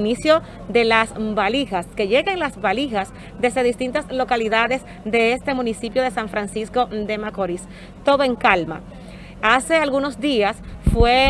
inicio de las valijas, que lleguen las valijas desde distintas localidades de este municipio de San Francisco de Macorís. Todo en calma. Hace algunos días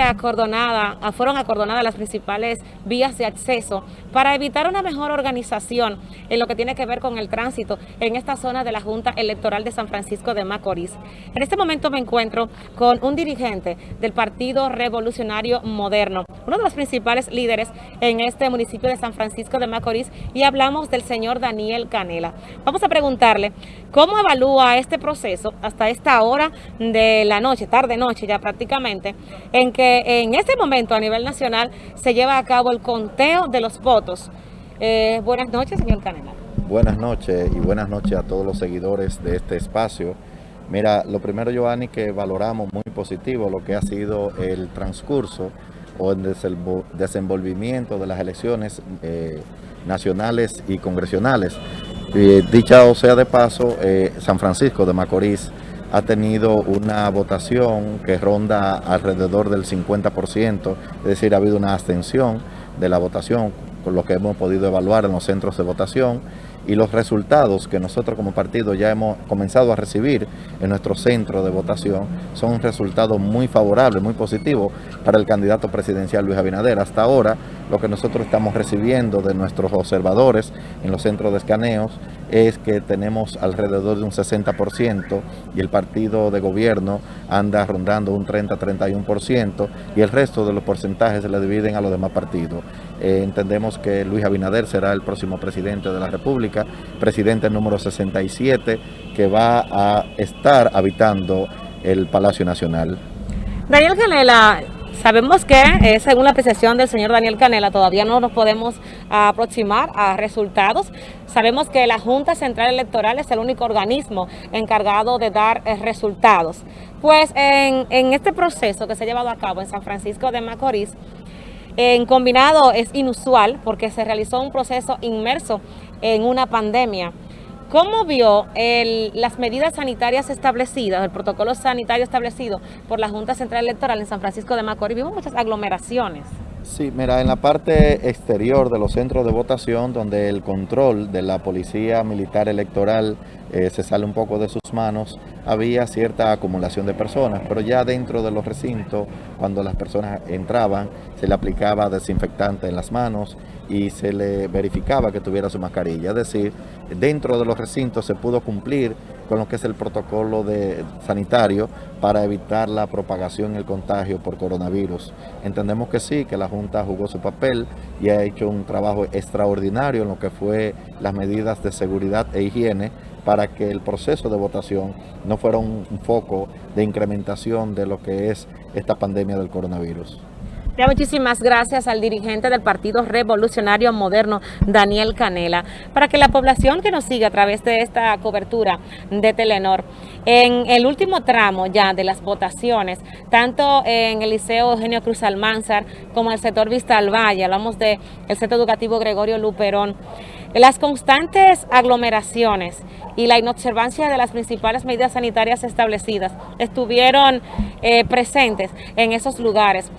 acordonada, fueron acordonadas las principales vías de acceso para evitar una mejor organización en lo que tiene que ver con el tránsito en esta zona de la Junta Electoral de San Francisco de Macorís. En este momento me encuentro con un dirigente del Partido Revolucionario Moderno, uno de los principales líderes en este municipio de San Francisco de Macorís y hablamos del señor Daniel Canela. Vamos a preguntarle cómo evalúa este proceso hasta esta hora de la noche, tarde noche ya prácticamente, en que en este momento a nivel nacional se lleva a cabo el conteo de los votos. Eh, buenas noches, señor Canela. Buenas noches y buenas noches a todos los seguidores de este espacio. Mira, lo primero, Giovanni, que valoramos muy positivo lo que ha sido el transcurso o el desenvolvimiento de las elecciones eh, nacionales y congresionales. Dicha o sea de paso, eh, San Francisco de Macorís ha tenido una votación que ronda alrededor del 50%, es decir, ha habido una abstención de la votación, con lo que hemos podido evaluar en los centros de votación y los resultados que nosotros como partido ya hemos comenzado a recibir en nuestro centro de votación son resultados muy favorables, muy positivos para el candidato presidencial Luis Abinader. Hasta ahora lo que nosotros estamos recibiendo de nuestros observadores en los centros de escaneos es que tenemos alrededor de un 60% y el partido de gobierno anda rondando un 30-31% y el resto de los porcentajes se le dividen a los demás partidos. Eh, entendemos que Luis Abinader será el próximo presidente de la República, presidente número 67, que va a estar habitando el Palacio Nacional. Daniel Canela, Sabemos que, eh, según la apreciación del señor Daniel Canela, todavía no nos podemos aproximar a resultados. Sabemos que la Junta Central Electoral es el único organismo encargado de dar eh, resultados. Pues en, en, este proceso que se ha llevado a cabo en San Francisco de Macorís, en combinado es inusual porque se realizó un proceso inmerso en una pandemia. ¿Cómo vio las medidas sanitarias establecidas, el protocolo sanitario establecido por la Junta Central Electoral en San Francisco de Macorís? Vimos muchas aglomeraciones. Sí, mira, en la parte exterior de los centros de votación, donde el control de la Policía Militar Electoral eh, se sale un poco de sus manos, había cierta acumulación de personas, pero ya dentro de los recintos, cuando las personas entraban, se le aplicaba desinfectante en las manos y se le verificaba que tuviera su mascarilla. Es decir, dentro de los recintos se pudo cumplir con lo que es el protocolo de, sanitario para evitar la propagación y el contagio por coronavirus. Entendemos que sí, que la Junta jugó su papel y ha hecho un trabajo extraordinario en lo que fue las medidas de seguridad e higiene para que el proceso de votación no fuera un, foco de incrementación de lo que es esta pandemia del coronavirus muchísimas gracias al dirigente del Partido Revolucionario Moderno, Daniel Canela, para que la población que nos sigue a través de esta cobertura de Telenor, en el último tramo ya de las votaciones, tanto en el Liceo Eugenio Cruz Almanzar como en el sector Vista al Valle, hablamos del Centro Educativo Gregorio Luperón, las constantes aglomeraciones y la inobservancia de las principales medidas sanitarias establecidas estuvieron eh, presentes en esos lugares.